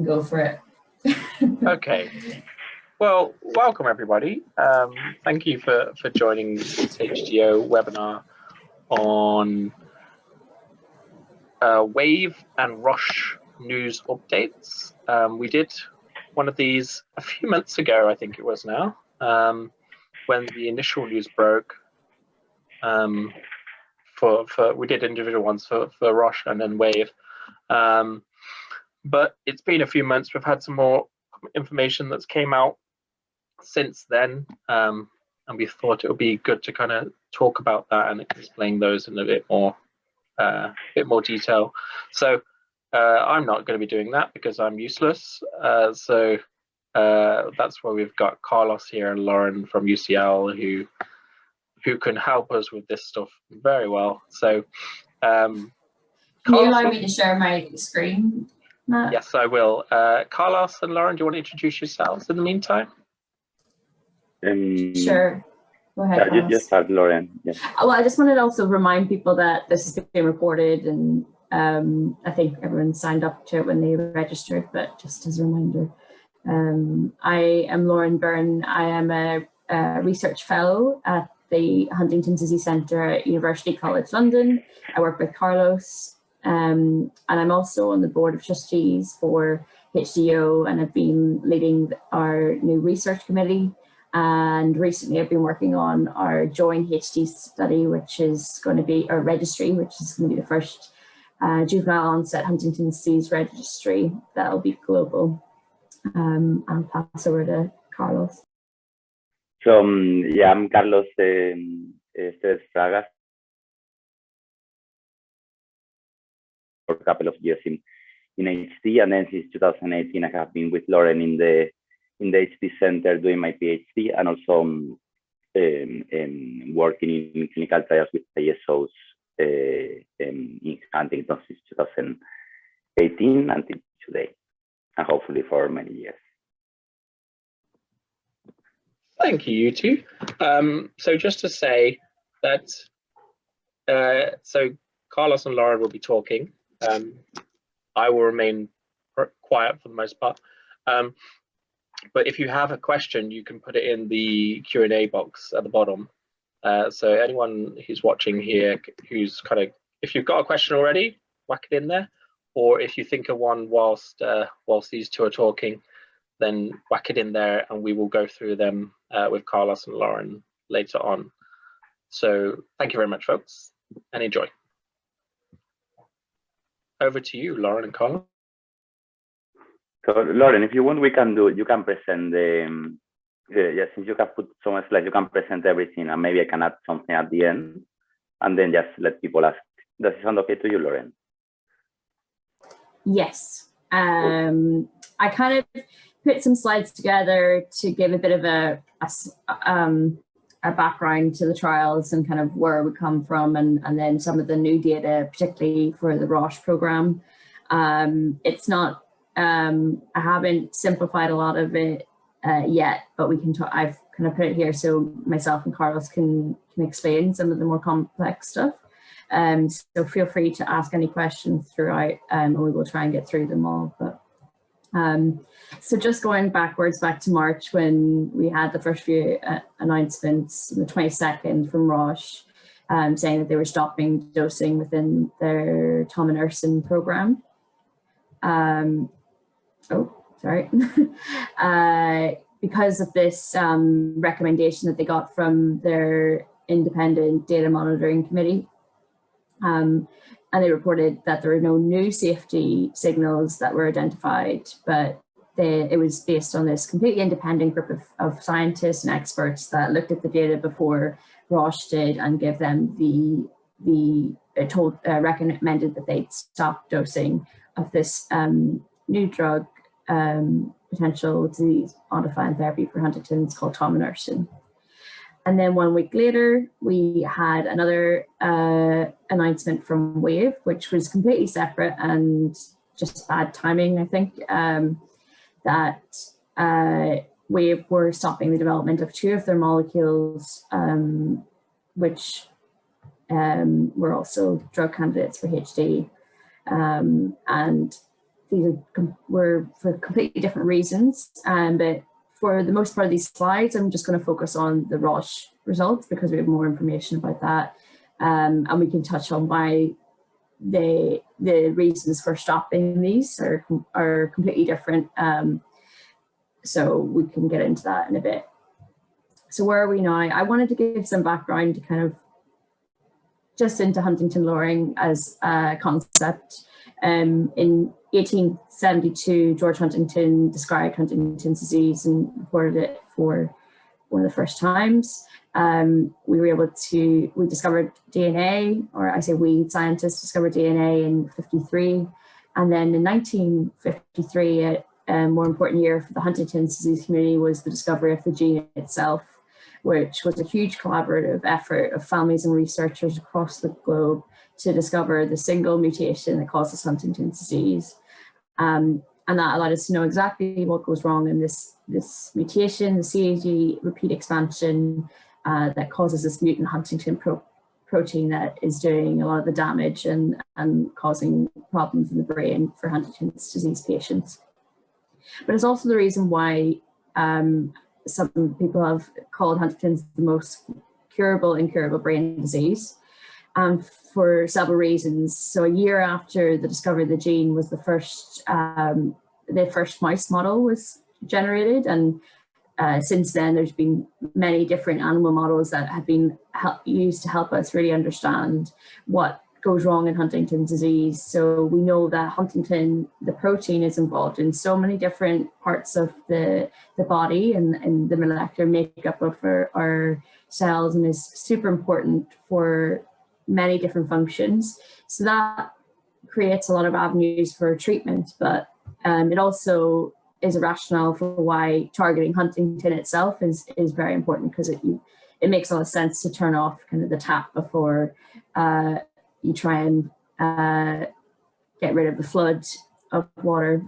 can go for it. okay. Well, welcome everybody. Um, thank you for, for joining this HDYO webinar on uh, Wave and Roche news updates. Um, we did one of these a few months ago, I think it was now, um, when the initial news broke. Um, for, for we did individual ones for, for Roche and then Wave. Um, but it's been a few months. We've had some more information that's came out since then. Um, and we thought it would be good to kind of talk about that and explain those in a bit more, uh, bit more detail. So uh, I'm not going to be doing that because I'm useless. Uh, so uh, that's why we've got Carlos here and Lauren from UCL who who can help us with this stuff very well. So um, can you allow me to share my screen? Matt? Yes, I will. Uh, Carlos and Lauren, do you want to introduce yourselves in the meantime? Um, sure. Go ahead. Yeah, you, start, Lauren. Yeah. Uh, well, I just wanted to also remind people that this is being recorded and um, I think everyone signed up to it when they registered, but just as a reminder. Um, I am Lauren Byrne. I am a, a, research fellow at the Huntington's Disease Centre at University College London. I work with Carlos um, and I'm also on the board of trustees for HDYO and I've been leading our new research committee and recently I've been working on our joint HD study, which is going to be, our registry, which is going to be the first uh, juvenile onset Huntington's disease registry that'll be global. Um, I'll pass over to Carlos. So um, yeah, I'm Carlos um, Fragas. For a couple of years in, in HD, and then since 2018, I have been with Lauren in the in the HD Center doing my PhD and also um, um, working in clinical trials with ASOs uh, in Huntington since 2018 until today, and hopefully for many years. Thank you, you two. Um, so just to say that, uh, so Carlos and Laura will be talking. Um, I will remain quiet for the most part. Um, but if you have a question, you can put it in the Q&A box at the bottom. Uh, so anyone who's watching here, who's kind of, if you've got a question already, whack it in there. Or if you think of one whilst uh, whilst these two are talking, then whack it in there and we will go through them uh, with Carlos and Lauren later on. So thank you very much, folks, and enjoy. Over to you, Lauren and Colin. So Lauren, if you want, we can do, you can present the, um, the, yeah, since you have put so much slides, you can present everything and maybe I can add something at the end and then just let people ask. Does it sound okay to you, Lauren? Yes. Um, I kind of put some slides together to give a bit of a, a, um, a background to the trials and kind of where we come from and, and then some of the new data, particularly for the Roche program. Um, it's not um, I haven't simplified a lot of it uh, yet, but we can talk, I've kind of put it here so myself and Carlos can, can explain some of the more complex stuff. Um, so feel free to ask any questions throughout um, and we will try and get through them all. But um, so just going backwards back to March when we had the first few uh, announcements, the 22nd from Roche, um, saying that they were stopping dosing within their tominersen program. Um, oh, sorry, uh, because of this um, recommendation that they got from their independent data monitoring committee. Um, and they reported that there were no new safety signals that were identified, but they, it was based on this completely independent group of, of scientists and experts that looked at the data before Roche did and give them the, the uh, told, uh, recommended that they'd stop dosing of this um, new drug um, potential disease modifying therapy for Huntington's called tominersen. And then one week later, we had another uh, announcement from Wave, which was completely separate and just bad timing, I think, um, that uh, Wave were stopping the development of two of their molecules, um, which um, were also drug candidates for HD. Um, and these were for completely different reasons. Um, but for the most part of these slides, I'm just going to focus on the Roche results because we have more information about that. Um, and we can touch on why the the reasons for stopping these are, are completely different. Um, so we can get into that in a bit. So where are we now? I wanted to give some background to kind of just into Huntingtin lowering as a concept. Um, in 1872, George Huntington described Huntington's disease and reported it for one of the first times. Um, we were able to, we discovered DNA, or I say we scientists discovered DNA in 53. And then in 1953, a, a more important year for the Huntington's disease community was the discovery of the gene itself, which was a huge collaborative effort of families and researchers across the globe to discover the single mutation that causes Huntington's disease. Um, and that allowed us to know exactly what goes wrong in this, this mutation, the CAG repeat expansion uh, that causes this mutant Huntingtin pro protein that is doing a lot of the damage and, and causing problems in the brain for Huntington's disease patients. But it's also the reason why um, some people have called Huntington's the most curable, incurable brain disease um, for several reasons. So a year after the discovery of the gene was the first, um, the first mouse model was generated. And uh, since then, there's been many different animal models that have been used to help us really understand what goes wrong in Huntington's disease. So we know that Huntingtin, the protein is involved in so many different parts of the, the body and, and the molecular makeup of our, our cells and is super important for many different functions. So that creates a lot of avenues for treatment, but um, it also is a rationale for why targeting Huntingtin itself is, is very important because it, you, it makes a lot of sense to turn off kind of the tap before uh, you try and uh, get rid of the flood of water.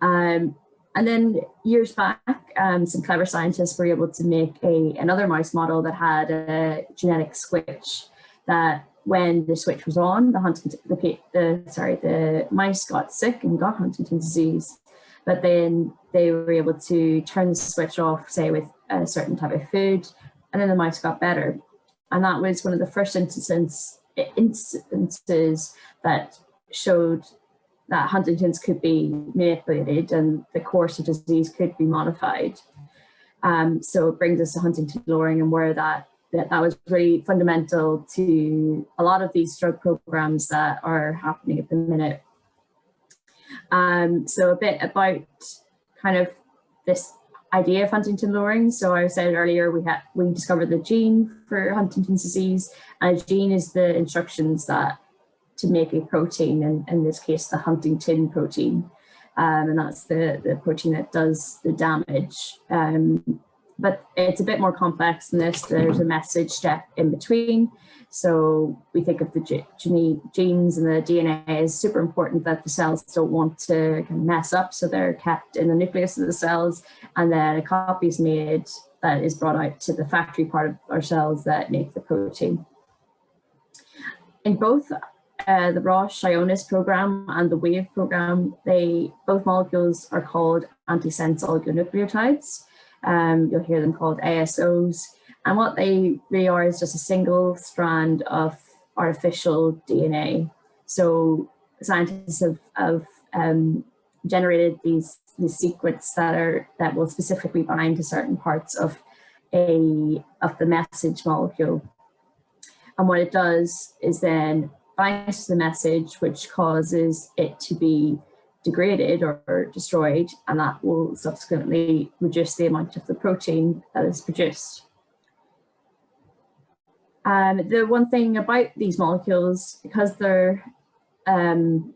Um, and then years back, um, some clever scientists were able to make a another mouse model that had a genetic switch that when the switch was on, the Huntington, the, the sorry, the mice got sick and got Huntington's disease, but then they were able to turn the switch off, say with a certain type of food, and then the mice got better. And that was one of the first instances, instances that showed that Huntington's could be manipulated and the course of disease could be modified. Um, so it brings us to Huntingtin lowering and where that, that that was really fundamental to a lot of these drug programs that are happening at the minute. Um, so a bit about kind of this idea of Huntingtin lowering. So I said earlier we had we discovered the gene for Huntington's disease, and a gene is the instructions that to make a protein, and in this case, the Huntingtin protein. Um, and that's the, the protein that does the damage. Um, but it's a bit more complex than this. There's a message step in between. So we think of the genes and the DNA as super important that the cells don't want to mess up. So they're kept in the nucleus of the cells and then a copy is made that is brought out to the factory part of our cells that make the protein. In both uh, the Roche Ionis program and the WAVE program, they both molecules are called antisense oligonucleotides. Um, you'll hear them called ASOs. And what they really are is just a single strand of artificial DNA. So scientists have, have um, generated these, these secrets that are that will specifically bind to certain parts of a of the message molecule. And what it does is then the message, which causes it to be degraded or destroyed, and that will subsequently reduce the amount of the protein that is produced. Um, the one thing about these molecules, because they're um,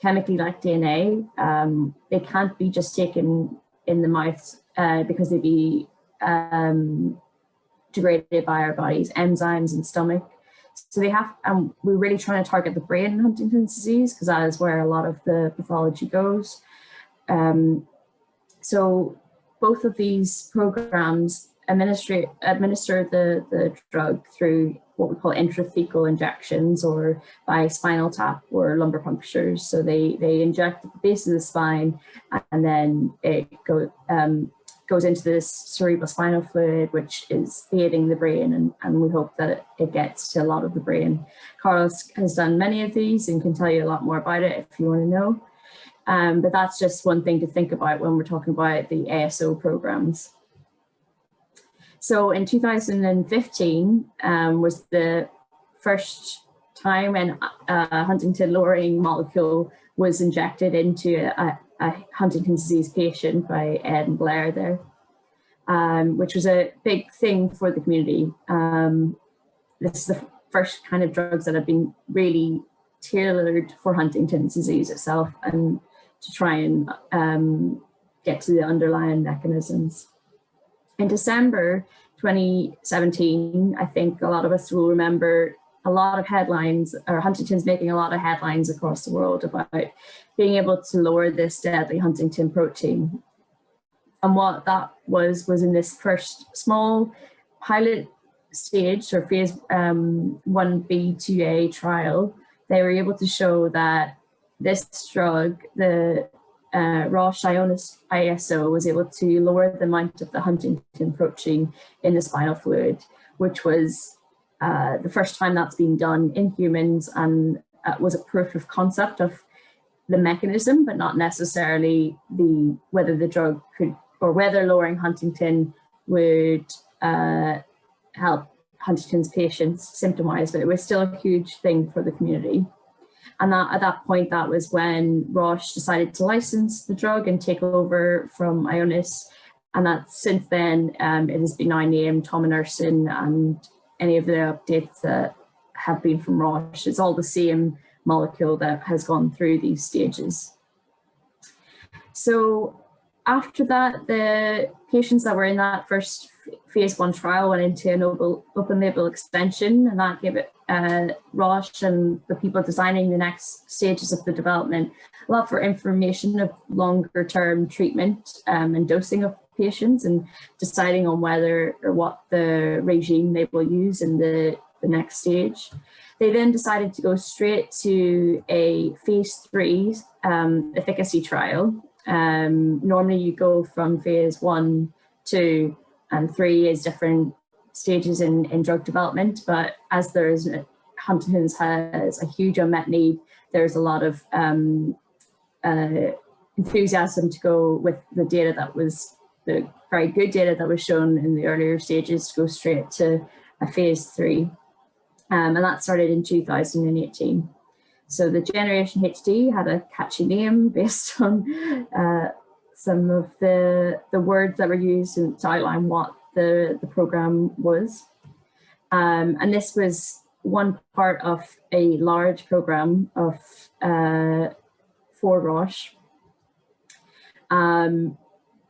chemically like DNA, um, they can't be just taken in the mouth uh, because they'd be um, degraded by our body's enzymes and stomach. So they have, um, we're really trying to target the brain in Huntington's disease because that is where a lot of the pathology goes. Um, so both of these programs administer, administer the, the drug through what we call intrathecal injections or by spinal tap or lumbar punctures. So they, they inject at the base of the spine and then it go, um, goes into this cerebral spinal fluid, which is aiding the brain, and, and we hope that it gets to a lot of the brain. Carlos has done many of these and can tell you a lot more about it if you want to know. Um, but that's just one thing to think about when we're talking about the ASO programs. So in 2015 um, was the first time when a Huntingtin lowering molecule was injected into a, a Huntington's disease patient by Ed and Blair there, um, which was a big thing for the community. Um, this is the first kind of drugs that have been really tailored for Huntington's disease itself and to try and um, get to the underlying mechanisms. In December 2017, I think a lot of us will remember a lot of headlines, or Huntington's making a lot of headlines across the world about being able to lower this deadly Huntingtin protein. And what that was, was in this first small pilot stage or phase um, 1B, 2A trial, they were able to show that this drug, the uh, Roche Ionis ASO was able to lower the amount of the Huntingtin protein in the spinal fluid, which was uh, the first time that's been done in humans and uh, was a proof of concept of the mechanism, but not necessarily the whether the drug could or whether lowering Huntingtin would uh, help Huntington's patients symptom-wise, but it was still a huge thing for the community. And that, at that point, that was when Roche decided to license the drug and take over from Ionis. And that since then, um, it has been now named Tominersen and any of the updates that have been from Roche, it's all the same molecule that has gone through these stages. So after that, the patients that were in that first phase one trial went into an open label extension and that gave it uh, Roche and the people designing the next stages of the development a lot for information of longer term treatment um, and dosing of patients and deciding on whether or what the regime they will use in the, the next stage. They then decided to go straight to a phase three um, efficacy trial. Um, normally you go from phase one, two, and three is different stages in, in drug development, but as there's Huntington's has a huge unmet need, there's a lot of um, uh, enthusiasm to go with the data that was the very good data that was shown in the earlier stages to go straight to a phase three. Um, and that started in 2018. So the Generation HD had a catchy name based on uh, some of the, the words that were used to outline what the, the program was. Um, and this was one part of a large program of uh, for Roche. Um,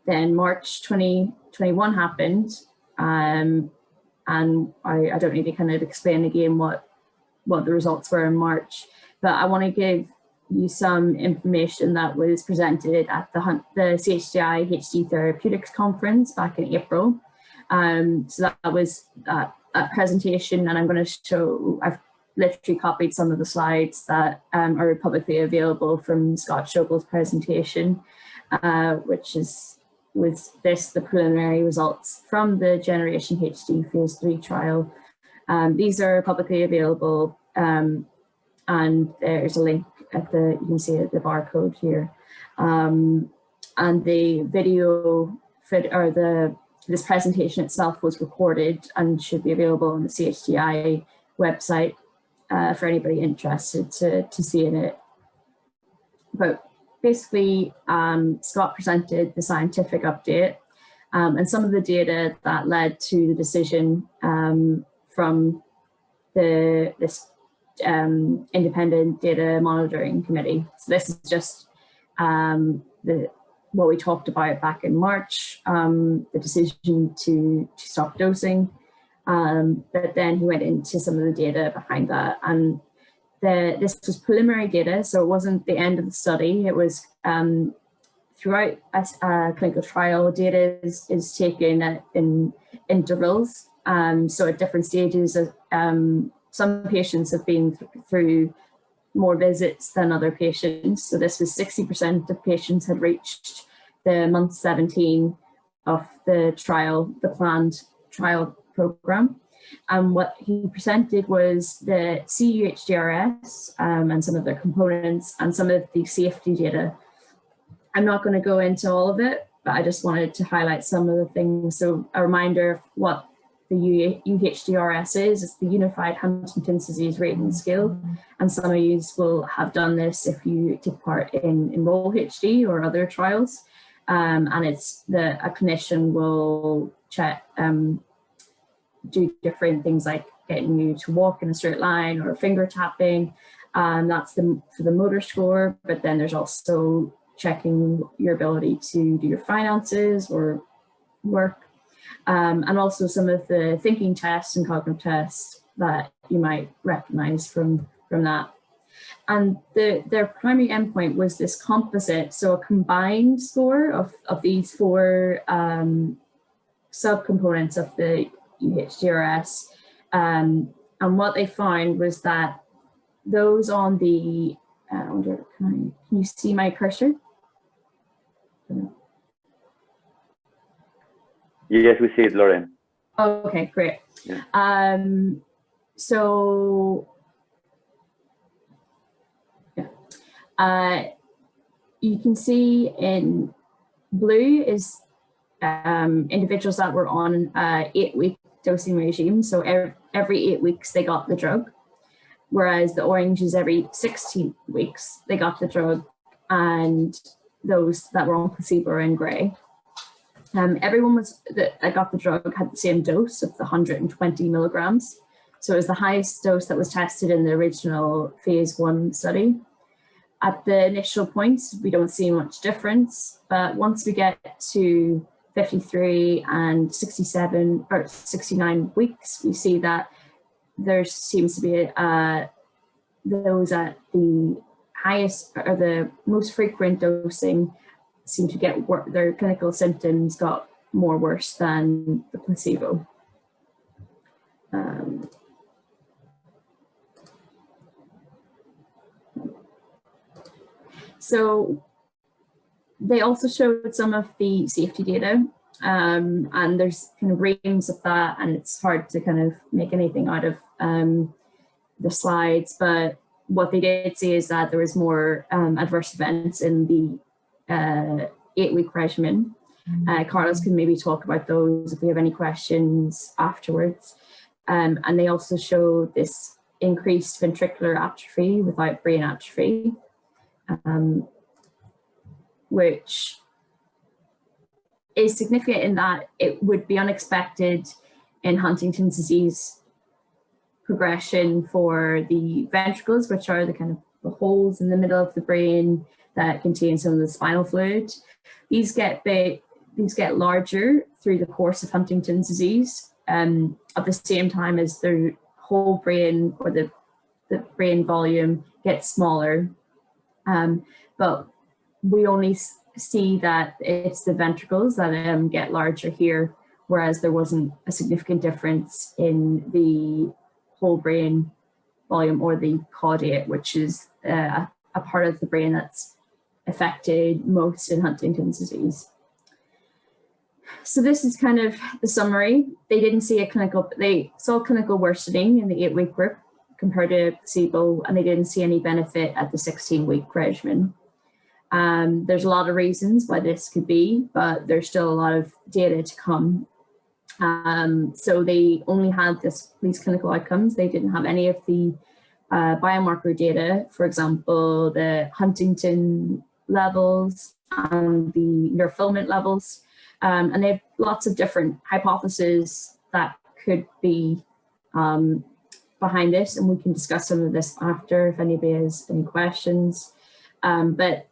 then March 2021 happened, um, and I, I, don't need to kind of explain again what what the results were in March, but I want to give you some information that was presented at the, the CHDI HD Therapeutics Conference back in April. Um, so that, that was uh, a presentation and I'm going to show, I've literally copied some of the slides that um, are publicly available from Scott Schobel's presentation, uh, which is with this the preliminary results from the Generation HD phase three trial. Um, these are publicly available um, and there's a link at the, you can see the barcode here. Um, and the video or the this presentation itself was recorded and should be available on the CHDI website uh, for anybody interested to, to see in it. But basically, um, Scott presented the scientific update um, and some of the data that led to the decision um, from the this um, independent data monitoring committee. So this is just um, the what we talked about back in March, um, the decision to, to stop dosing. Um, but then he went into some of the data behind that. And the, this was preliminary data, so it wasn't the end of the study. It was um, throughout a, a, clinical trial, data is, is taken in intervals Um, so at different stages, um, some patients have been th through more visits than other patients. So this was 60% of patients had reached the month 17 of the trial, the planned trial program. And what he presented was the CUHDRS um, and some of their components and some of the safety data. I'm not going to go into all of it, but I just wanted to highlight some of the things. So a reminder of what the UHDRS is, it's the Unified Huntington's Disease Rating Scale. And some of you will have done this if you take part in Enroll HD or other trials. Um, and it's the a clinician will check um, do different things like getting you to walk in a straight line or finger tapping. Um, that's the for the motor score, but then there's also checking your ability to do your finances or work. Um, and also some of the thinking tests and cognitive tests that you might recognize from, from that. And the, their primary endpoint was this composite, so a combined score of, of these four um, subcomponents of the UHDRS. Um, and what they found was that those on the, uh, wonder, can, I, can you see my cursor? Yes, we see it, Lauren. Okay, great. Yeah. Um, so, yeah, uh, you can see in blue is um, individuals that were on uh, eight week dosing regime. So every, every eight weeks they got the drug, whereas the orange is every 16 weeks they got the drug and those that were on placebo are in gray. Um, everyone was that got the drug had the same dose of the 120 milligrams. So it was the highest dose that was tested in the original phase one study. At the initial points, we don't see much difference, but once we get to 53 and 67 or 69 weeks, we see that there seems to be uh, those at the highest or the most frequent dosing seem to get their clinical symptoms got more worse than the placebo. Um, so they also showed some of the safety data um, and there's kind of reams of that and it's hard to kind of make anything out of um, the slides, but what they did see is that there was more um, adverse events in the uh, eight-week regimen. Mm-hmm. Uh, Carlos can maybe talk about those if we have any questions afterwards. Um, and they also show this increased ventricular atrophy without brain atrophy, um, which is significant in that it would be unexpected in Huntington's disease progression for the ventricles, which are the kind of the holes in the middle of the brain that contain some of the spinal fluid. These get big, these get larger through the course of Huntington's disease um, at the same time as the whole brain or the, the brain volume gets smaller. Um, but we only see that it's the ventricles that um, get larger here, whereas there wasn't a significant difference in the whole brain volume or the caudate, which is uh, a part of the brain that's affected most in Huntington's disease. So this is kind of the summary. They didn't see a clinical, they saw clinical worsening in the eight week group compared to placebo, and they didn't see any benefit at the 16 week regimen. Um, there's a lot of reasons why this could be, but there's still a lot of data to come. Um, so they only had this, these clinical outcomes. They didn't have any of the uh, biomarker data, for example, the Huntingtin levels and the neurofilament levels. Um, and they have lots of different hypotheses that could be um, behind this, and we can discuss some of this after if anybody has any questions. Um, but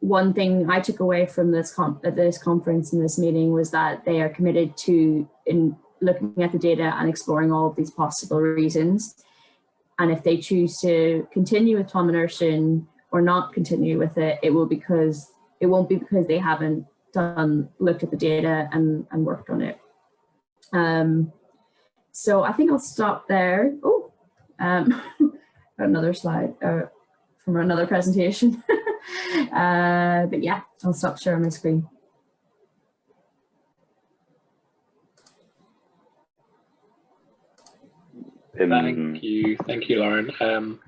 one thing I took away from this, at this conference and this meeting was that they are committed to in looking at the data and exploring all of these possible reasons. And if they choose to continue with tominersen or not continue with it, it will because it won't be because they haven't done looked at the data and, and worked on it. Um, so I think I'll stop there. Oh, um, another slide uh, from another presentation. uh, but yeah, I'll stop sharing my screen. Thank you, thank you, Lauren. Um,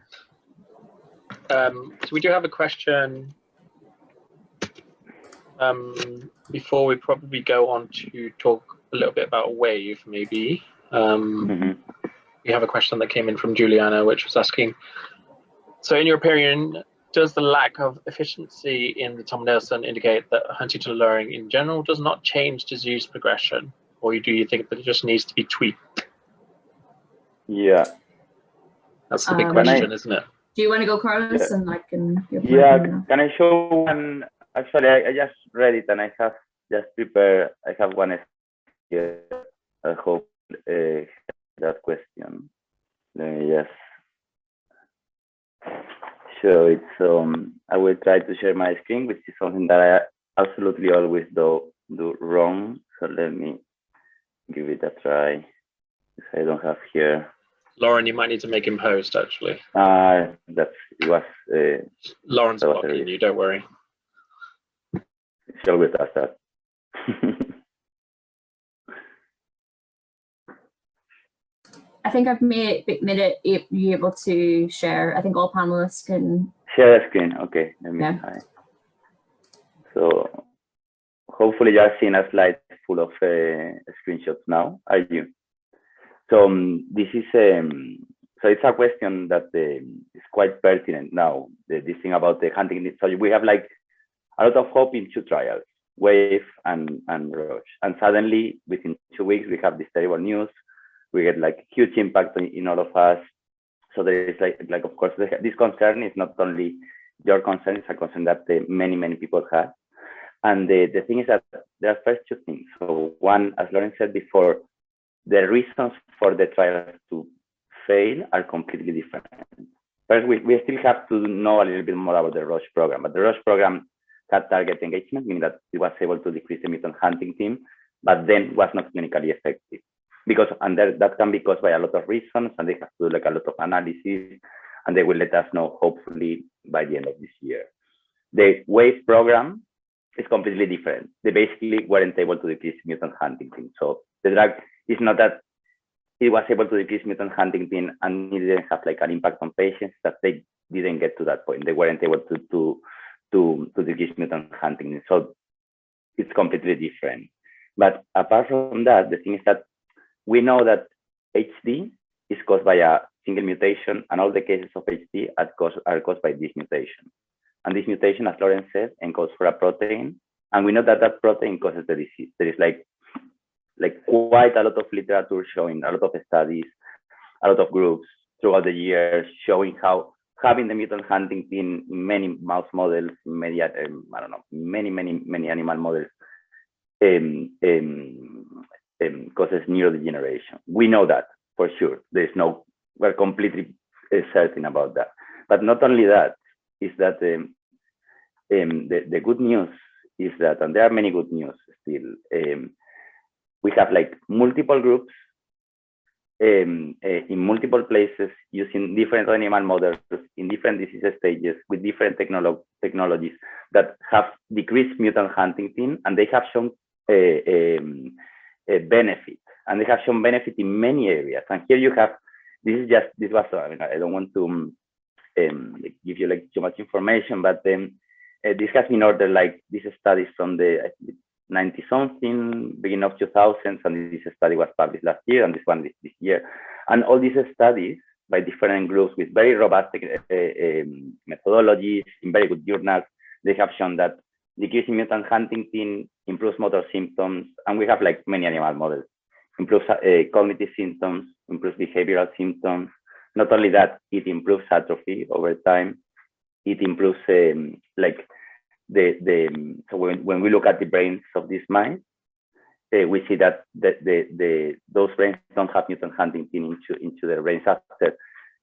um, so we do have a question um, before we probably go on to talk a little bit about Wave, maybe. Um, mhm. we have a question that came in from Juliana, which was asking, so in your opinion, does the lack of efficiency in the tominersen indicate that Huntingtin lowering in general does not change disease progression? Or do you think that it just needs to be tweaked? Yeah, That's the big Um, question, isn't it? Do you want to go, Carlos, Yeah. and I can yeah. Can I show one? Actually, I, I just read it and I have just prepared. I have one here. I hope uh, that question. Let me just show it. So um, I will try to share my screen, which is something that I absolutely always do do wrong. So let me give it a try. I don't have here. Lauren, you might need to make him host, actually. Uh, that was uh, Lauren's blocking you, don't worry. she always does that. I think I've made made it be able to share. I think all panelists can. Share a screen. Okay, let me Yeah. try. So hopefully you are seeing a slide full of uh, screenshots now, are you? So um, this is um, so it's a question that um, is quite pertinent now. The, this thing about the hunting. So we have like a lot of hope in two trials, Wave and and Roche, and suddenly within two weeks we have this terrible news. We get like huge impact in, all of us. So there is like like of course this concern is not only your concern; it's a concern that uh, many many people have. And the, the thing is that there are first two things. So one, as Lauren said before, the reasons for the trials to fail are completely different. First, we, we still have to know a little bit more about the Roche program, but the Roche program had target engagement, meaning that it was able to decrease the mutant huntingtin, but then was not clinically effective. Because and that, that can be caused by a lot of reasons, and they have to do like a lot of analysis, and they will let us know hopefully by the end of this year. The WAVE program is completely different. They basically weren't able to decrease mutant huntingtin. So the drug is not that it was able to decrease mutant huntingtin and it didn't have like an impact on patients that they didn't get to that point. They weren't able to to to, to decrease mutant huntingtin. So it's completely different. But apart from that, the thing is that we know that HD is caused by a single mutation, and all the cases of HD are caused, are caused by this mutation. And this mutation, as Lauren said, encodes for a protein, and we know that that protein causes the disease. There is like like quite a lot of literature showing, a lot of studies, a lot of groups throughout the years showing how having the mutant huntingtin in many mouse models, many, um, I don't know, many, many, many animal models um, um, um, causes neurodegeneration. We know that for sure. There's no, we're completely uh, certain about that. But not only that, is that um, um, the, the good news is that, and there are many good news still, um, we have like multiple groups um, uh, in multiple places using different animal models in different disease stages with different technolo technologies that have decreased mutant huntingtin and they have shown a, a, a benefit and they have shown benefit in many areas. And here you have, this is just, this was, I mean, I don't want to um, give you like too much information, but um, uh, this has been ordered like these studies from the 90 something, beginning of 2000s, and this study was published last year, and this one this, this year. And all these studies by different groups with very robust uh, um, methodologies in very good journals, they have shown that decreasing mutant huntingtin improves motor symptoms, and we have like many animal models, improves uh, cognitive symptoms, improves behavioral symptoms. Not only that, it improves atrophy over time. It improves um, like the the so when, when we look at the brains of these mice, uh, we see that the, the the those brains don't have mutant huntingtin into into their brains after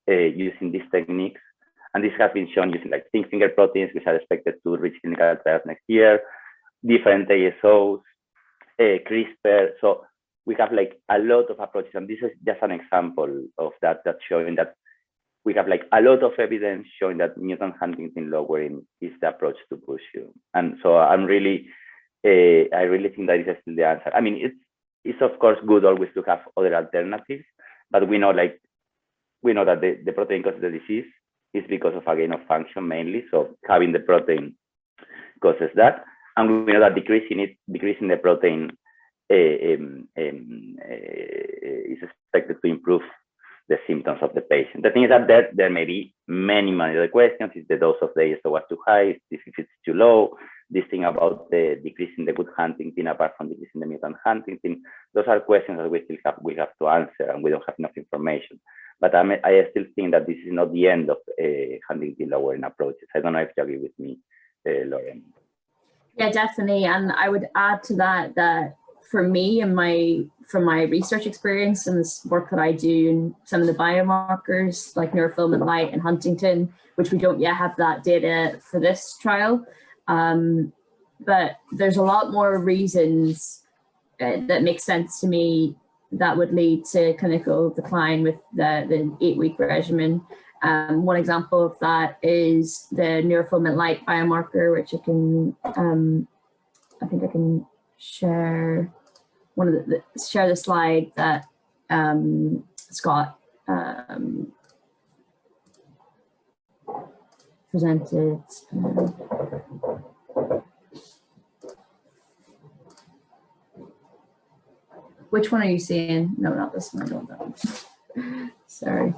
uh, using these techniques. And this has been shown using like zinc finger proteins, which are expected to reach clinical trials next year, different ASOs, uh, CRISPR. So we have like a lot of approaches, and this is just an example of that, that's showing that we have like a lot of evidence showing that mutant huntingtin lowering is the approach to pursue. And so I'm really, uh, I really think that is still the answer. I mean, it's it's of course good always to have other alternatives, but we know like we know that the, the protein causes the disease is because of a gain of function mainly. So having the protein causes that, and we know that decreasing it, decreasing the protein um, um, uh, is expected to improve the symptoms of the patient. The thing is that there, there may be many, many other questions. Is the dose of the ASO was too high? If it's too low? This thing about the decreasing the good huntingtin apart from decreasing the mutant huntingtin. Those are questions that we still have we have to answer and we don't have enough information. But I'm, I still think that this is not the end of uh, huntingtin lowering approaches. I don't know if you agree with me, uh, Lauren. Yeah, definitely. And I would add to that that for me and my from my research experience and this work that I do and some of the biomarkers like neurofilament light and Huntingtin, which we don't yet have that data for this trial. Um, but there's a lot more reasons uh, that make sense to me that would lead to clinical decline with the, the eight week regimen. Um, one example of that is the neurofilament light biomarker, which I can, um, I think I can share one of the, the share the slide that um, Scott um, presented. Which one are you seeing? No, not this one. Sorry.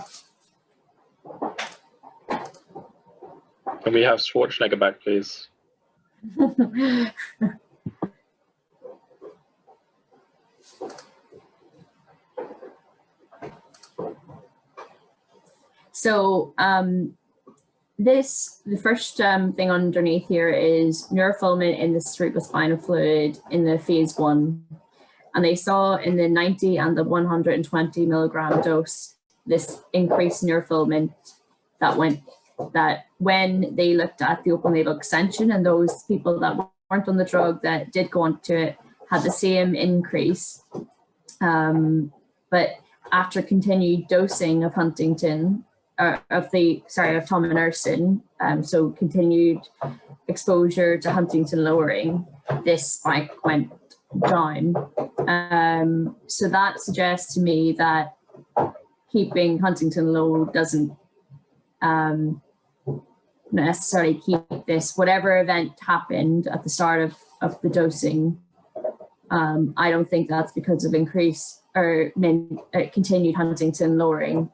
Can we have Schwarzenegger back, please? So um, this, the first um, thing underneath here is neurofilament in the cerebrospinal fluid in the phase one. And they saw in the 90 and the 120 milligram dose, this increased neurofilament that went, that when they looked at the open label extension and those people that weren't on the drug that did go on to it had the same increase. Um, but after continued dosing of Huntington, uh, of the, sorry, of tominersen, um, so continued exposure to Huntingtin lowering, this spike went down. Um, so that suggests to me that keeping Huntingtin low doesn't um, necessarily keep this, whatever event happened at the start of, of the dosing, um, I don't think that's because of increase or uh, continued Huntingtin lowering.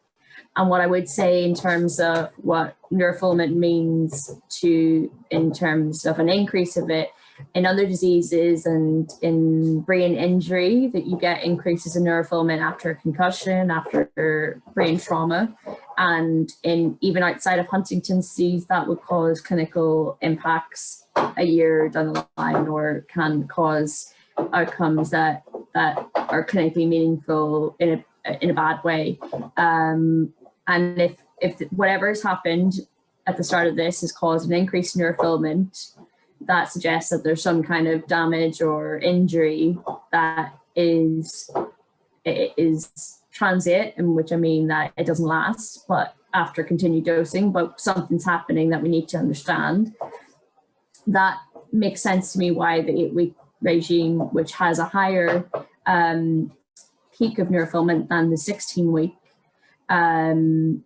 And what I would say in terms of what neurofilament means to, in terms of an increase of it, in other diseases and in brain injury that you get increases in neurofilament after a concussion, after brain trauma. And in even outside of Huntington's disease, that would cause clinical impacts a year down the line or can cause outcomes that, that are clinically meaningful in a, in a bad way. Um, and if, if whatever has happened at the start of this has caused an increase in neurofilament, that suggests that there's some kind of damage or injury that is is transient, in which I mean that it doesn't last, but after continued dosing, but something's happening that we need to understand. That makes sense to me why the eight week regime, which has a higher um, peak of neurofilament than the 16 week, um,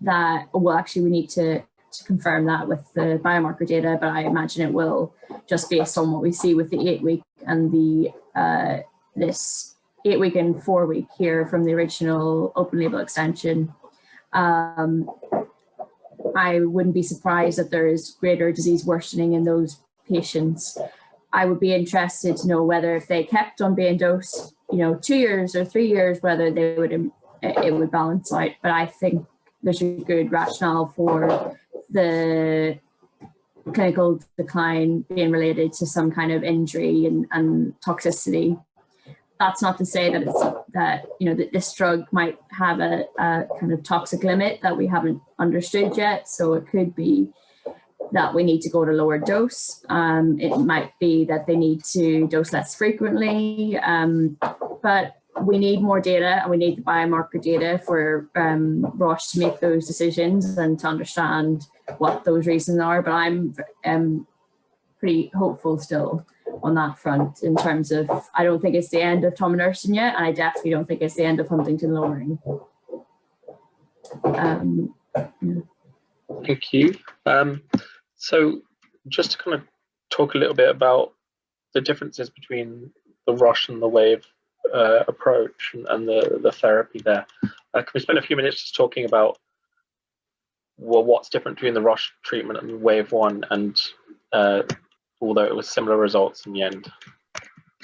that, well, actually we need to to confirm that with the biomarker data, but I imagine it will just based on what we see with the eight week and the uh, this eight week and four week here from the original open label extension. Um, I wouldn't be surprised that there is greater disease worsening in those patients. I would be interested to know whether if they kept on being dosed, you know, two years or three years, whether they would it would balance out. But I think there's a good rationale for the clinical decline being related to some kind of injury and, and toxicity. That's not to say that it's that you know that this drug might have a, a kind of toxic limit that we haven't understood yet. So it could be that we need to go to lower dose. Um, it might be that they need to dose less frequently, um, but we need more data and we need the biomarker data for um, Roche to make those decisions and to understand what those reasons are. But I'm um, pretty hopeful still on that front in terms of, I don't think it's the end of tominersen yet, and I definitely don't think it's the end of Huntingtin lowering. Um, Thank you. Um, so just to kind of talk a little bit about the differences between the Roche and the Wave uh, approach and, and, the, the therapy there. Uh, can we spend a few minutes just talking about well, what's different between the Roche treatment and Wave 1 and uh, although it was similar results in the end,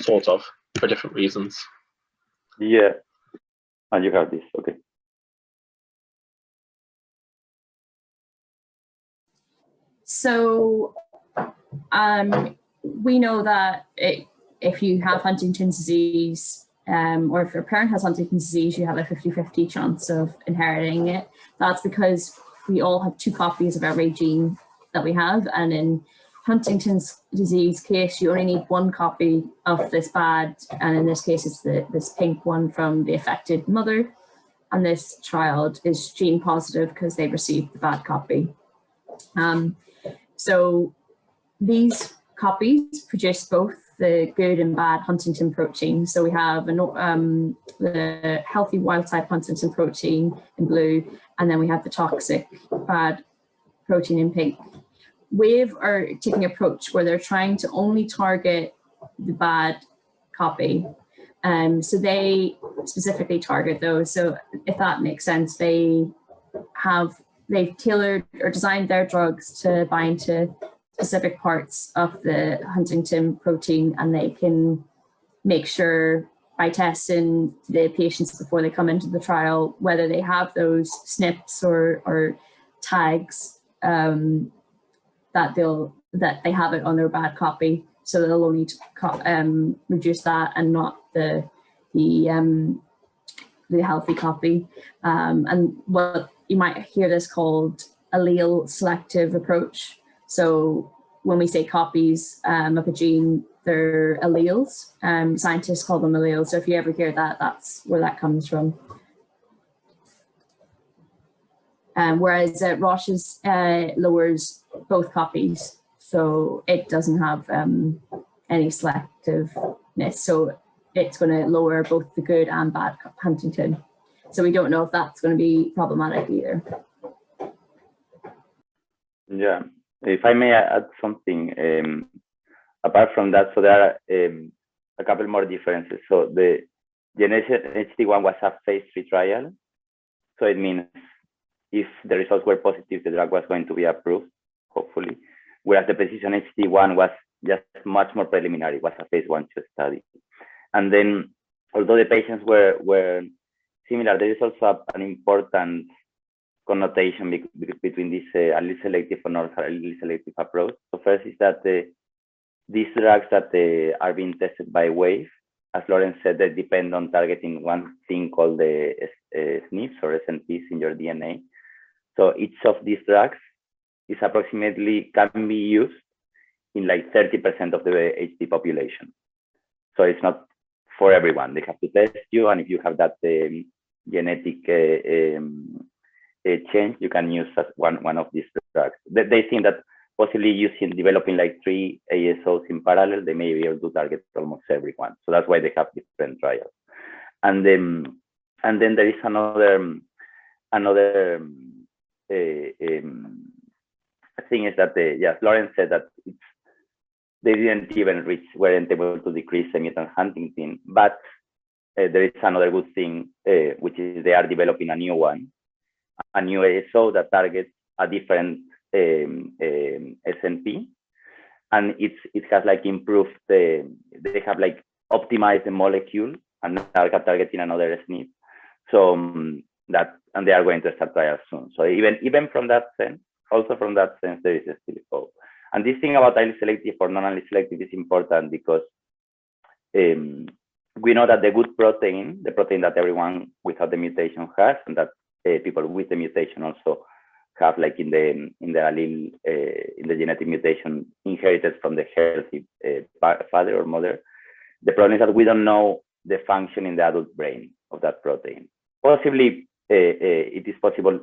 sort of, for different reasons. Yeah, and you have this, okay. So um, we know that it, if you have Huntington's disease, um, or if your parent has Huntington's disease, you have a 50-50 chance of inheriting it. That's because we all have two copies of every gene that we have. And in Huntington's disease case, you only need one copy of this bad, and in this case, it's the, this pink one from the affected mother. And this child is gene positive because they received the bad copy. Um, so these copies produce both the good and bad Huntingtin protein. So we have um, the healthy wild type Huntingtin protein in blue, and then we have the toxic bad protein in pink. Wave are taking approach where they're trying to only target the bad copy. Um, so they specifically target those. So if that makes sense, they have, they've tailored or designed their drugs to bind to specific parts of the Huntingtin protein and they can make sure by testing the patients before they come into the trial, whether they have those SNPs or, or tags um, that they'll that they have it on their bad copy. So they'll only um, reduce that and not the the um, the healthy copy. Um, and what you might hear this called allele selective approach. So when we say copies um, of a gene, they're alleles. Um, scientists call them alleles. So if you ever hear that, that's where that comes from. Um, whereas uh, Roche's uh, lowers both copies, so it doesn't have um, any selectiveness. So it's going to lower both the good and bad Huntingtin. So we don't know if that's going to be problematic either. Yeah, if I may add something, um, apart from that, so there are um, a couple more differences. So the GENERATION HD1 was a phase three trial. So it means if the results were positive, the drug was going to be approved, hopefully. Whereas the Precision HD1 was just much more preliminary, it was a phase one two study. And then, although the patients were, were similar, there is also an important connotation be be between this uh, allele selective and allele selective approach. So first is that the, these drugs that uh, are being tested by WAVE, as Lauren said, they depend on targeting one thing called the uh, SNPs or SNPs in your DNA. So each of these drugs is approximately can be used in like 30% of the HD population. So it's not for everyone. They have to test you, and if you have that um, genetic uh, um, uh, change, you can use one one of these drugs. They, they think that possibly using developing like three ASOs in parallel, they may be able to target almost everyone. So that's why they have different trials. And then and then there is another another uh, um, thing is that the yes, Lauren said that they didn't even reach weren't able to decrease the mutant huntingtin, but uh, there is another good thing, uh, which is they are developing a new one, a new ASO that targets a different um, um, SNP, and it's it has like improved the they have like optimized the molecule and now targeting another SNP. So um, that and they are going to start trials soon. So even even from that sense, also from that sense, there is still hope. And this thing about highly selective or non-allele selective is important because um, we know that the good protein, the protein that everyone without the mutation has, and that people with the mutation also have like in the in the allele uh, in the genetic mutation inherited from the healthy uh, father or mother. The problem is that we don't know the function in the adult brain of that protein. Possibly, uh, uh it is possible.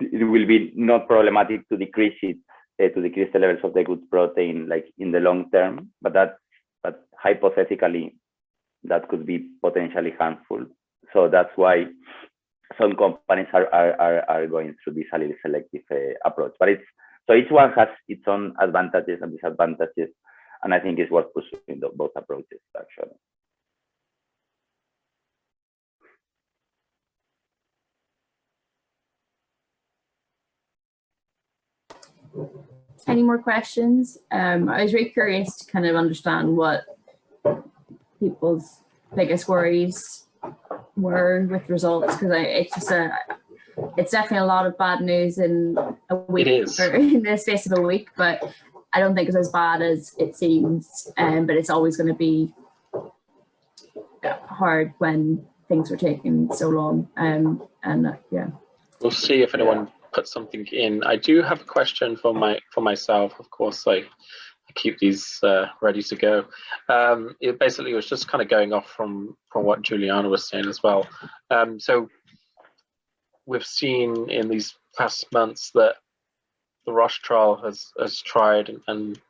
It will be not problematic to decrease it uh, to decrease the levels of the good protein like in the long term, but that but hypothetically that could be potentially harmful. So that's why some companies are are, are, are going through this allele selective uh, approach. But it's so each one has its own advantages and disadvantages, and I think it's worth pursuing the, both approaches actually. Any more questions? Um, I was very curious to kind of understand what people's biggest worries were with results because I it's just a it's definitely a lot of bad news in a week or in the space of a week but I don't think it's as bad as it seems um, but it's always going to be hard when things are taking so long um, and uh, yeah. We'll see if anyone puts something in. I do have a question for my for myself of course like keep these uh, ready to go. Um, it basically was just kind of going off from from what Juliana was saying as well. Um, so we've seen in these past months that the Roche trial has has tried and, and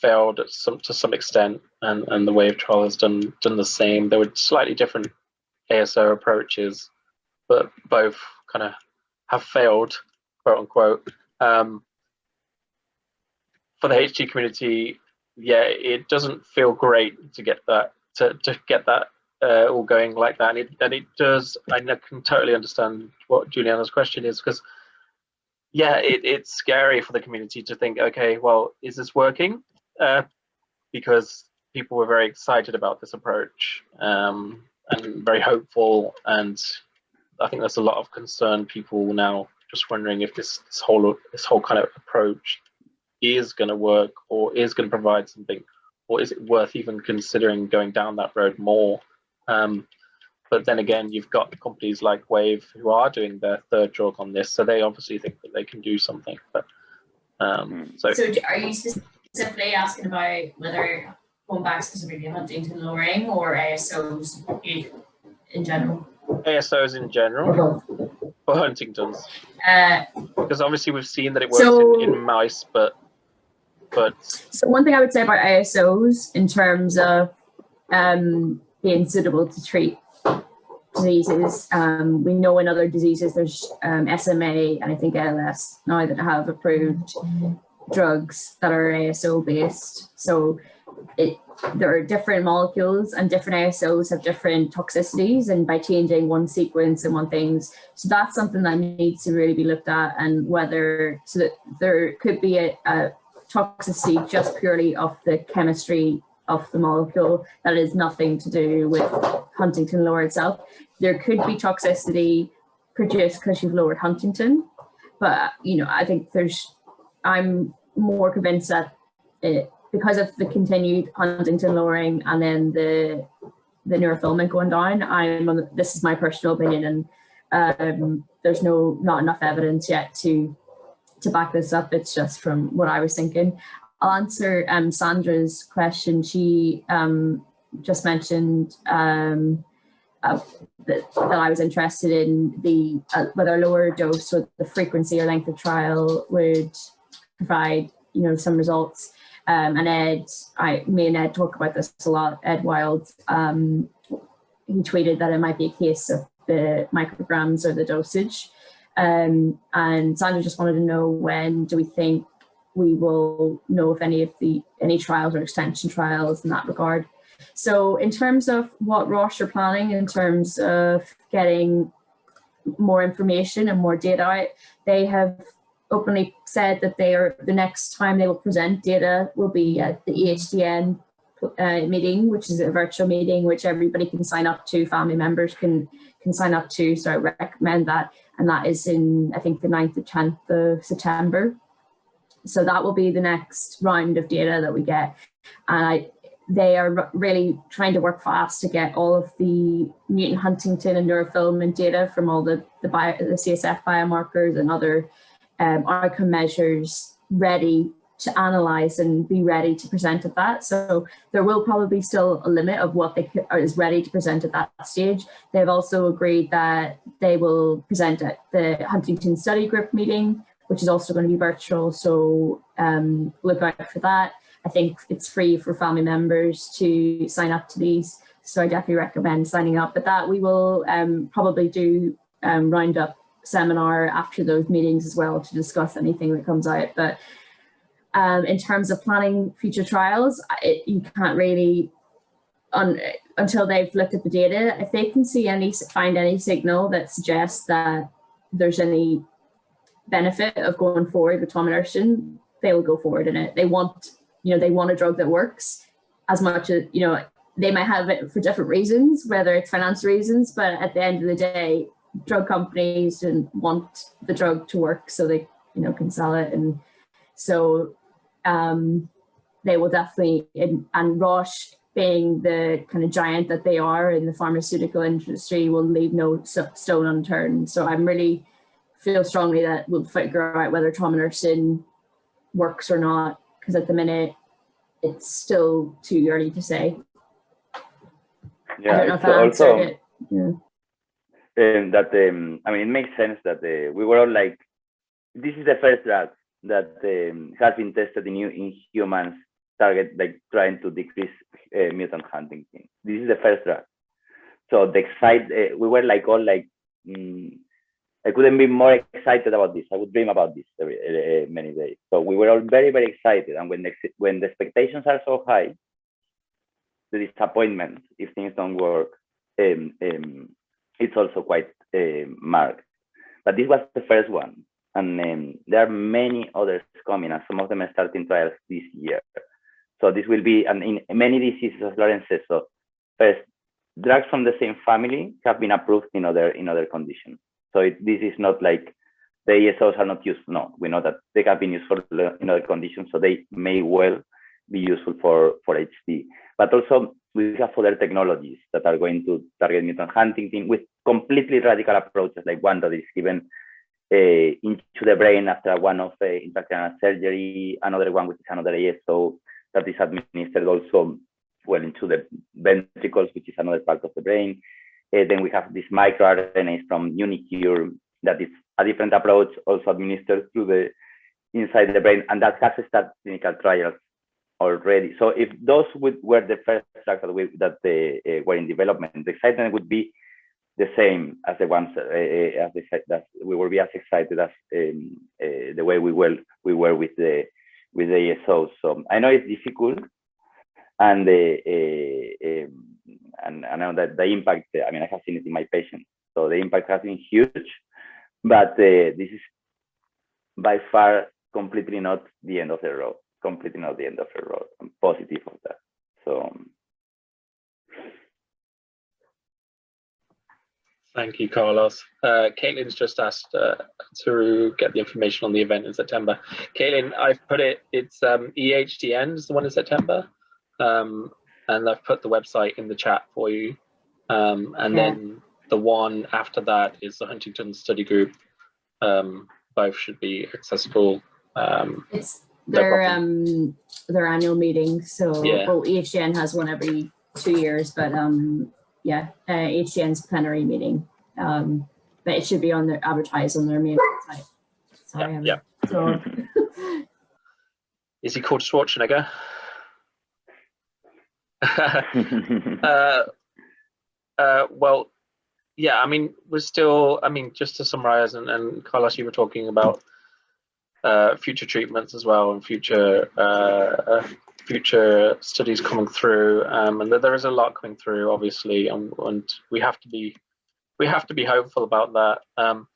failed some to some extent, and and the Wave trial has done done the same. There were slightly different ASO approaches, but both kind of have failed, quote unquote. Um, for the HD community, yeah, it doesn't feel great to get that to, to get that uh, all going like that. And it, and it does, I can totally understand what Juliana's question is because yeah, it, it's scary for the community to think, okay, well, is this working? Uh, because people were very excited about this approach um, and very hopeful. And I think there's a lot of concern. people now just wondering if this, this whole this whole kind of approach is going to work or is going to provide something or is it worth even considering going down that road more? Um, but then again you've got companies like wave who are doing their third drug on this so they obviously think that they can do something but um, hmm. so so are you specifically asking about whether going back specifically huntingtin lowering or ASOs in general? ASOs in general? For huntington's? Uh, because obviously we've seen that it works so, in, in mice but but so one thing I would say about ASOs in terms of um, being suitable to treat diseases, um, we know in other diseases there's um, SMA and I think ALS now that have approved drugs that are ASO based. So it, there are different molecules and different ASOs have different toxicities and by changing one sequence and one things. So that's something that needs to really be looked at and whether so that there could be a, a toxicity just purely of the chemistry of the molecule that is nothing to do with Huntingtin lower itself. There could be toxicity produced because you've lowered Huntingtin, but you know, I think there's, I'm more convinced that it, because of the continued Huntingtin lowering and then the the neurofilament going down, I'm on the, this is my personal opinion and um, there's no not enough evidence yet to to back this up. It's just from what I was thinking. I'll answer um, Sandra's question. She um, just mentioned um, uh, that, that, I was interested in the uh, whether a lower dose or the frequency or length of trial would provide you know some results. Um, and Ed, I, me and Ed talk about this a lot. Ed Wild, um, he tweeted that it might be a case of the micrograms or the dosage. Um, and Sandra just wanted to know when do we think we will know if any of the any trials or extension trials in that regard. So in terms of what Roche are planning in terms of getting more information and more data out, they have openly said that they are the next time they will present data will be at the EHDN uh, meeting, which is a virtual meeting which everybody can sign up to, family members can can sign up to. So I recommend that and that is in, I think, the 9th or 10th of September. So that will be the next round of data that we get. And I, they are really trying to work fast to get all of the mutant Huntingtin and neurofilament data from all the, the, bio, the CSF biomarkers and other um, outcome measures ready to analyze and be ready to present at that. So there will probably be still a limit of what they is ready to present at that stage. They've also agreed that they will present at the Huntington Study Group meeting, which is also going to be virtual. So um, look out for that. I think it's free for family members to sign up to these. So I definitely recommend signing up. But that we will um, probably do um, round up seminar after those meetings as well to discuss anything that comes out. But um, in terms of planning future trials, it, you can't really, until they've looked at the data, if they can see any, find any signal that suggests that there's any benefit of going forward with tominersen, they will go forward in it. They want, you know, they want a drug that works as much as, you know, they might have it for different reasons, whether it's financial reasons, but at the end of the day, drug companies want the drug to work so they, you know, can sell it. And so um, they will definitely, and, and Roche being the kind of giant that they are in the pharmaceutical industry will leave no stone unturned. So I'm really feel strongly that we'll figure out whether tominersen works or not, because at the minute it's still too early to say. Yeah, I don't know if I answered also, it. Yeah. Um, that um, I mean, it makes sense that uh, we were all like, this is the first drug that um, has been tested in, in humans, target like trying to decrease uh, mutant huntingtin. This is the first drug. So the excite, uh, we were like all like, mm, I couldn't be more excited about this. I would dream about this every, uh, many days. So we were all very, very excited. And when the, when the expectations are so high, the disappointment if things don't work, um, um, it's also quite uh, marked. But this was the first one. And um, there are many others coming, and some of them are starting trials this year. So this will be, and in many diseases, as Lauren says, so first, drugs from the same family have been approved in other in other conditions. So it, this is not like the ASOs are not used. No, we know that they have been used for in other conditions, so they may well be useful for for HD. But also we have other technologies that are going to target mutant huntingtin with completely radical approaches, like one that is given into the brain after one of uh, intracranial surgery, another one which is another ASO that is administered also well into the ventricles, which is another part of the brain. Uh, then we have this microRNAs from uniQure that is a different approach, also administered through the inside the brain, and that has started clinical trials already. So if those would, were the first drugs that, we, that uh, were in development, the excitement would be the same as the ones uh, uh as the, that we will be as excited as um, uh, the way we will we were with the with the ASOs. So I know it's difficult, and um, and I know that the impact. I mean, I have seen it in my patients, so the impact has been huge. But this is by far completely not the end of the road. Completely not the end of the road. I'm positive of that. So. Thank you, Carlos. Uh, Caitlin's just asked uh, to get the information on the event in September. Caitlin, I've put it, it's um, EHDN is the one in September. Um, and I've put the website in the chat for you. Um, and yeah. then the one after that is the Huntington Study Group. Um, both should be accessible. Um, it's their um their annual meeting. So yeah. well, EHDN has one every two years, but um yeah, uh, plenary meeting. Um, but it should be on their advertised on their main website. Sorry, yeah. yeah. So. Is he called Schwarzenegger? uh, uh, well, yeah, I mean, we're still, I mean, just to summarize, and, and Carlos, you were talking about uh, future treatments as well and future uh, uh, future studies coming through, um, and there is a lot coming through, obviously, and, and, we have to be we have to be hopeful about that. Um,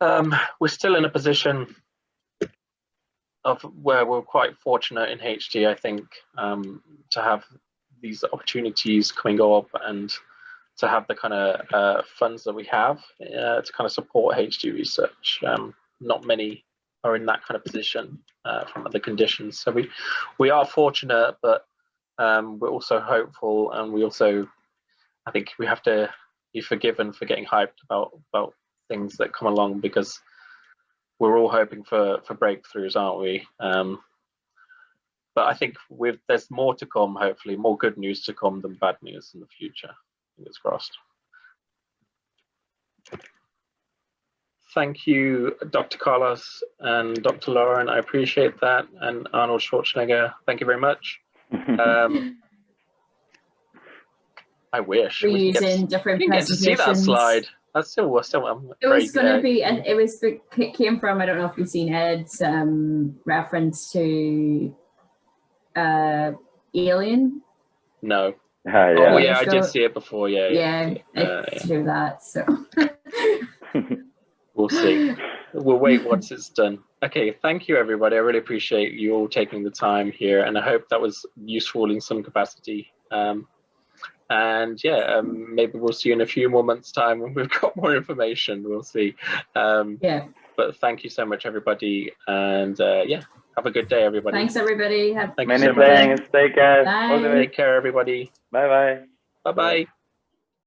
um, we're still in a position of where we're quite fortunate in HD, I think, um, to have these opportunities coming up and to have the kind of uh, funds that we have uh, to kind of support HD research. Um, not many are in that kind of position uh, from other conditions. So we we are fortunate, but um, we're also hopeful, and we also I think we have to be forgiven for getting hyped about about things that come along because we're all hoping for for breakthroughs, aren't we? Um, but I think with there's more to come. Hopefully, more good news to come than bad news in the future. Fingers crossed. Thank you, Dr. Carlos and Dr. Lauren. I appreciate that. And Arnold Schwarzenegger, thank you very much. Um, I wish. we could get to- Reusing different didn't get to see that slide. That's still, still um, It was going to uh, be, and it was it came from. I don't know if you've seen Ed's um, reference to uh, Alien. No. Ah, Oh yeah. yeah, I did see it before. Yeah, Yeah, yeah, it's yeah. to do that. So We'll see. We'll wait once it's done. Okay, thank you everybody. I really appreciate you all taking the time here, and I hope that was useful in some capacity. Um, and yeah, um, maybe we'll see you in a few more months' time when we've got more information. We'll see. Um, yeah, but thank you so much, everybody, and uh, yeah, have a good day, everybody. thanks everybody. Have Thank you Many so much. thanks. Take care. All the Bye. Take care, everybody. Bye bye. Bye bye.